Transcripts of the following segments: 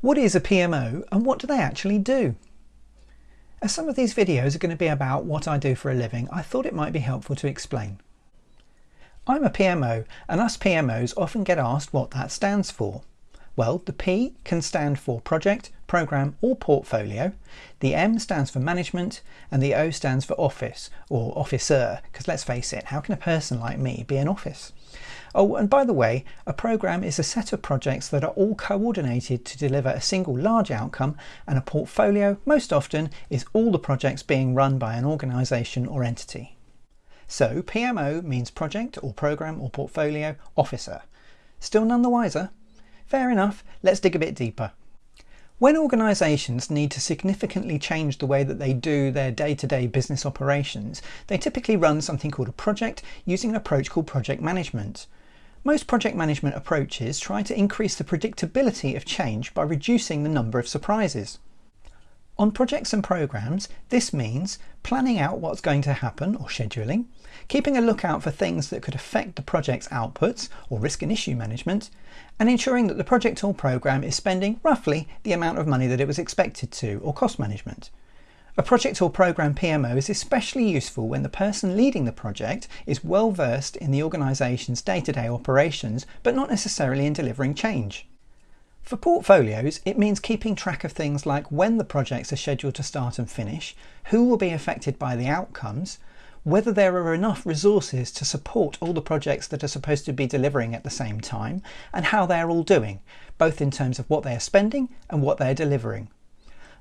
What is a PMO and what do they actually do? As some of these videos are going to be about what I do for a living, I thought it might be helpful to explain. I'm a PMO and us PMOs often get asked what that stands for. Well, the P can stand for project, program or portfolio, the M stands for management and the O stands for office or officer, because let's face it, how can a person like me be an office? Oh, and by the way, a program is a set of projects that are all coordinated to deliver a single large outcome, and a portfolio, most often, is all the projects being run by an organisation or entity. So PMO means project or program or portfolio officer. Still none the wiser? Fair enough, let's dig a bit deeper. When organisations need to significantly change the way that they do their day-to-day -day business operations, they typically run something called a project using an approach called project management. Most project management approaches try to increase the predictability of change by reducing the number of surprises. On projects and programs, this means planning out what's going to happen or scheduling, keeping a lookout for things that could affect the project's outputs or risk and issue management, and ensuring that the project or program is spending roughly the amount of money that it was expected to or cost management. A project or program PMO is especially useful when the person leading the project is well versed in the organisation's day-to-day operations, but not necessarily in delivering change. For portfolios, it means keeping track of things like when the projects are scheduled to start and finish, who will be affected by the outcomes, whether there are enough resources to support all the projects that are supposed to be delivering at the same time, and how they're all doing, both in terms of what they are spending and what they're delivering.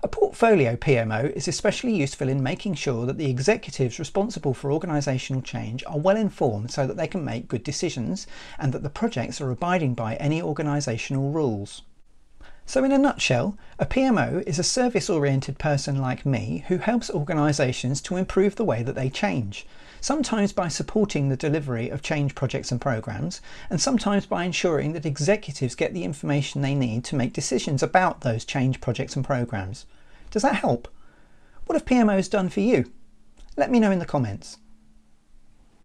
A portfolio PMO is especially useful in making sure that the executives responsible for organisational change are well informed so that they can make good decisions and that the projects are abiding by any organisational rules. So in a nutshell, a PMO is a service-oriented person like me who helps organisations to improve the way that they change, sometimes by supporting the delivery of change projects and programs, and sometimes by ensuring that executives get the information they need to make decisions about those change projects and programs. Does that help? What have PMOs done for you? Let me know in the comments.